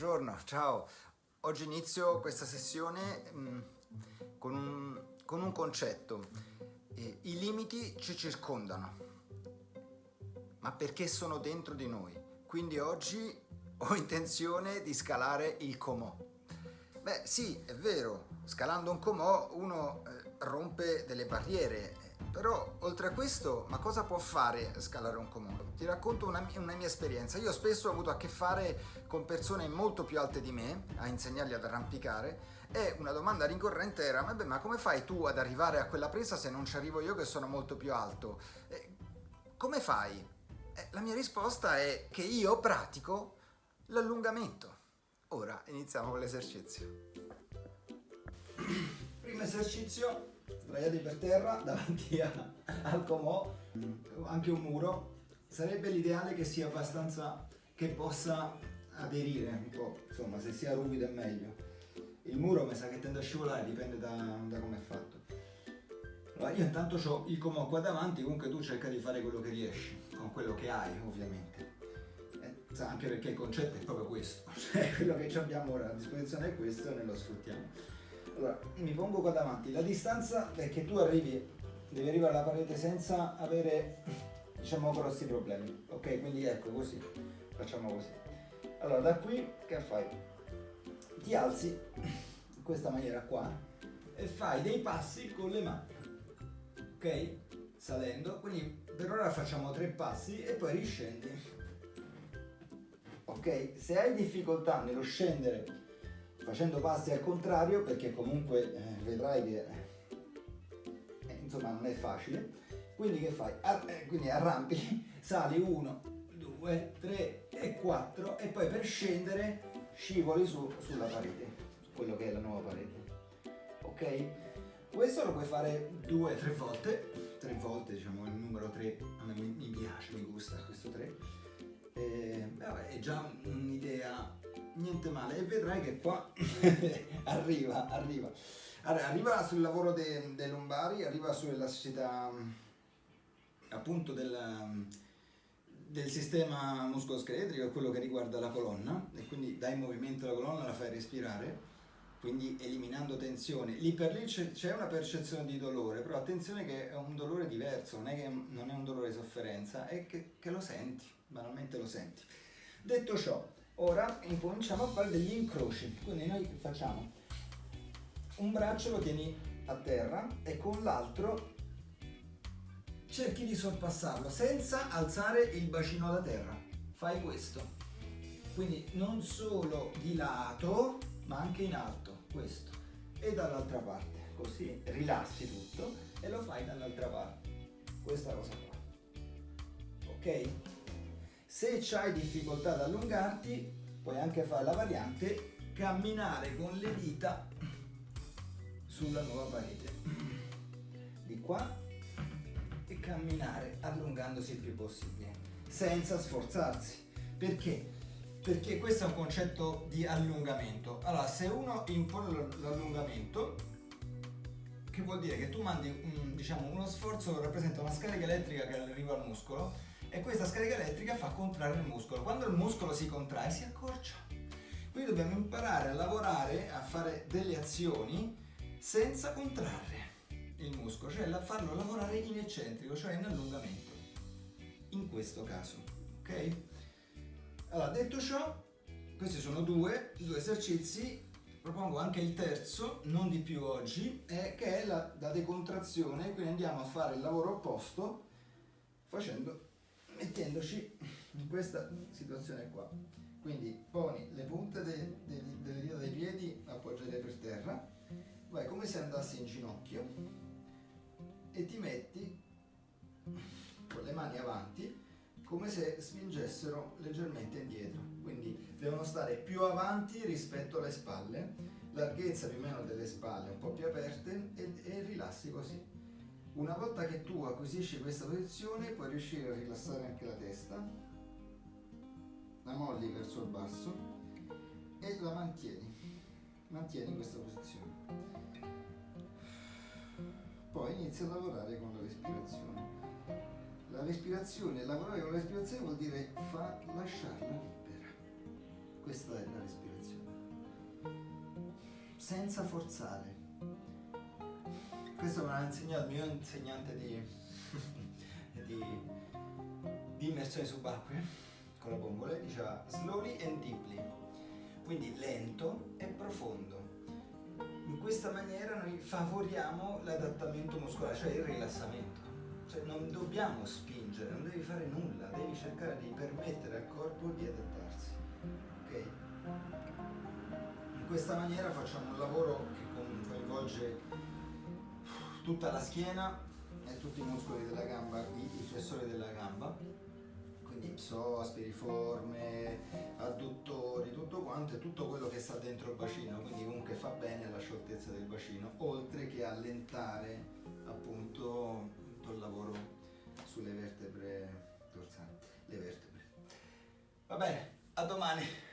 Buongiorno, ciao. Oggi inizio questa sessione mh, mm, con, un, con, un, concetto. Eh, I limiti ci circondano, ma perché sono dentro di noi. Quindi oggi ho intenzione di scalare il Comò. Beh sì, è vero, scalando un Comò uno eh, rompe delle barriere, però, oltre a questo, ma cosa può fare scalare un comune? Ti racconto una, una, mia esperienza. Io spesso ho avuto a che fare con persone molto più alte di me, a insegnargli ad arrampicare, e una domanda ricorrente era, vabbè, ma come fai tu ad arrivare a quella presa se non ci arrivo io che sono molto più alto? Eh, come fai? Eh, la mia risposta è che io pratico l'allungamento. Ora iniziamo con l'esercizio. Primo esercizio sdraiati per terra davanti a, al comò, anche un muro. Sarebbe l'ideale che sia abbastanza, che possa aderire un po', insomma se sia ruvido è meglio. Il muro mi sa che tende a scivolare, dipende da, da come è fatto. Allora io intanto ho il comò qua davanti, comunque tu cerca di fare quello che riesci, con quello che hai ovviamente. Eh, anche perché il concetto è proprio questo, cioè quello che abbiamo ora a disposizione è questo e noi lo sfruttiamo. Allora, mi pongo qua davanti. La distanza è che tu arrivi, devi arrivare alla parete senza avere, diciamo, grossi problemi. Ok, quindi ecco così. Facciamo così. Allora, da qui che fai? Ti alzi in questa maniera qua e fai dei passi con le mani. Ok? Salendo. Quindi per ora facciamo tre passi e poi riscendi. Ok? Se hai difficoltà nello scendere facendo passi al contrario perché comunque eh, vedrai che eh, insomma non è facile quindi che fai? Ar eh, quindi arrampi, sali 1, 2, 3 e 4 e poi per scendere scivoli su, sulla parete su quello che è la nuova parete ok? questo lo puoi fare due, tre volte tre volte diciamo il numero 3 a me mi piace, mi gusta questo 3 eh, vabbè, è già un'idea niente male e vedrai che qua arriva, arriva. Arriva sul lavoro dei de lombari, arriva sull'elasticità appunto del, del sistema muscoloscheletrico, quello che riguarda la colonna e quindi dai movimento alla colonna, la fai respirare quindi eliminando tensione. Lì per lì c'è una percezione di dolore, però attenzione che è un dolore diverso, non è che non è un dolore di sofferenza, è che, che lo senti, banalmente lo senti. Detto ciò, Ora incominciamo a fare degli incroci, quindi noi facciamo un braccio lo tieni a terra e con l'altro cerchi di sorpassarlo senza alzare il bacino da terra. Fai questo. Quindi non solo di lato, ma anche in alto, questo. E dall'altra parte, così rilassi tutto e lo fai dall'altra parte. Questa cosa qua. Ok? Se hai difficoltà ad allungarti, puoi anche fare la variante camminare con le dita sulla nuova parete. Di qua e camminare allungandosi il più possibile, senza sforzarsi. Perché? Perché questo è un concetto di allungamento. Allora, se uno impone l'allungamento, che vuol dire che tu mandi un, diciamo, uno sforzo che rappresenta una scarica elettrica che arriva al muscolo e questa scarica elettrica fa contrarre il muscolo. Quando il muscolo si contrae si accorcia. Quindi dobbiamo imparare a lavorare, a fare delle azioni senza contrarre il muscolo, cioè farlo lavorare in eccentrico, cioè in allungamento. In questo caso, ok? Allora, detto ciò, questi sono due, due esercizi, propongo anche il terzo, non di più oggi, eh, che è la, la decontrazione, quindi andiamo a fare il lavoro opposto facendo mettendoci in questa situazione qua. Quindi poni le punte de, de, delle dita dei piedi appoggiate per terra. Vai come se andassi in ginocchio e ti metti come se spingessero leggermente indietro quindi devono stare più avanti rispetto alle spalle larghezza più o meno delle spalle un po' più aperte e, e rilassi così una volta che tu acquisisci questa posizione puoi riuscire a rilassare anche la testa, la molli verso il basso e la mantieni, mantieni questa posizione. Poi inizi a lavorare con la respirazione. La respirazione, lavorare con la respirazione vuol dire fa lasciarla libera. questa è la respirazione. Senza forzare. Questo me l'ha insegnato il mio insegnante di, di, di immersione subacquea con la bombola, diceva slowly and deeply, quindi lento e profondo. In questa maniera noi favoriamo l'adattamento muscolare, cioè il rilassamento. Cioè non dobbiamo spingere, non devi fare nulla, devi cercare di permettere al corpo di adattarsi. Ok? In questa maniera facciamo un lavoro che coinvolge tutta la schiena e tutti i muscoli della gamba, i, flessori della gamba, quindi psoas, piriforme, adduttori, tutto quanto e tutto quello che sta dentro il bacino, quindi comunque fa bene alla scioltezza del bacino, oltre che allentare appunto tutto lavoro sulle vertebre dorsali, le vertebre. Va bene, a domani!